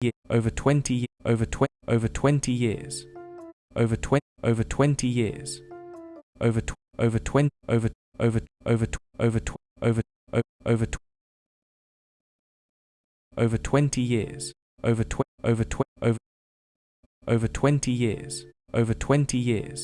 year over 20 over 20 over 20 years. Over 20 over 20 years. Over tw- over 20 over over over tw- over tw- over over tw- over 20 years. Over tw- over tw- over over 20 years. Over 20 years.